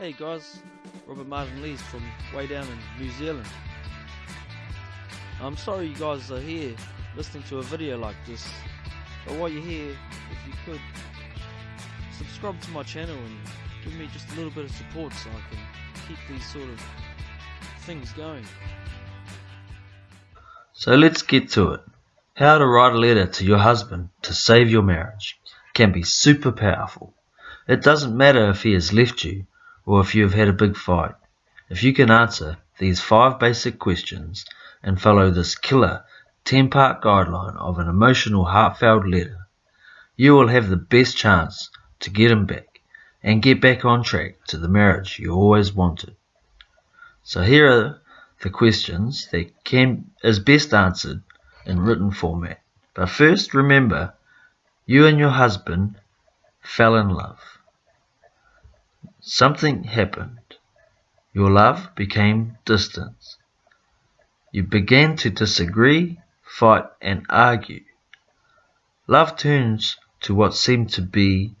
Hey guys, Robert Martin Lees from way down in New Zealand. I'm sorry you guys are here listening to a video like this, but while you're here, if you could, subscribe to my channel and give me just a little bit of support so I can keep these sort of things going. So let's get to it. How to write a letter to your husband to save your marriage can be super powerful. It doesn't matter if he has left you or if you have had a big fight. If you can answer these five basic questions and follow this killer 10 part guideline of an emotional heartfelt letter, you will have the best chance to get him back and get back on track to the marriage you always wanted. So here are the questions that can is best answered in written format. But first remember you and your husband fell in love. Something happened. Your love became distance. You began to disagree, fight, and argue. Love turns to what seemed to be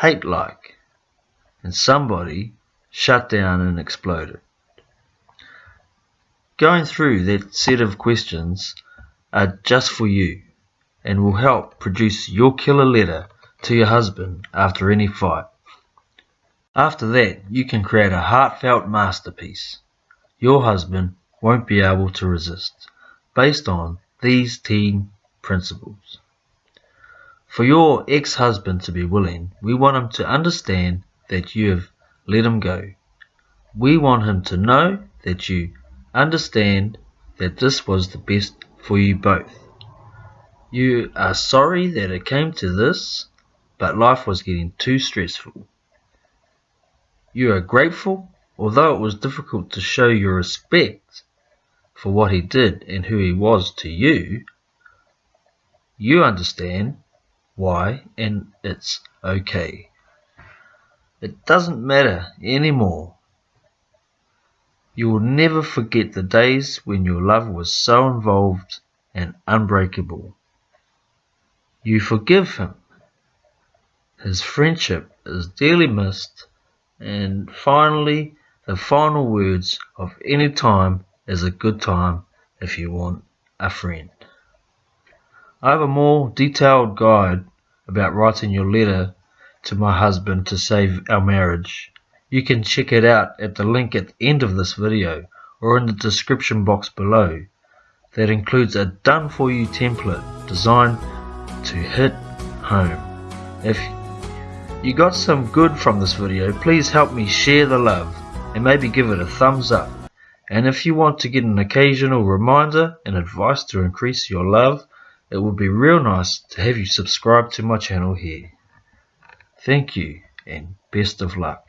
hate like, and somebody shut down and exploded. Going through that set of questions are just for you and will help produce your killer letter to your husband after any fight. After that, you can create a heartfelt masterpiece your husband won't be able to resist, based on these 10 principles. For your ex-husband to be willing, we want him to understand that you have let him go. We want him to know that you understand that this was the best for you both. You are sorry that it came to this, but life was getting too stressful. You are grateful, although it was difficult to show your respect for what he did and who he was to you. You understand why, and it's okay. It doesn't matter anymore. You will never forget the days when your love was so involved and unbreakable. You forgive him. His friendship is dearly missed and finally, the final words of any time is a good time if you want a friend. I have a more detailed guide about writing your letter to my husband to save our marriage. You can check it out at the link at the end of this video or in the description box below. That includes a done for you template designed to hit home. If you got some good from this video, please help me share the love and maybe give it a thumbs up. And if you want to get an occasional reminder and advice to increase your love, it would be real nice to have you subscribe to my channel here. Thank you and best of luck.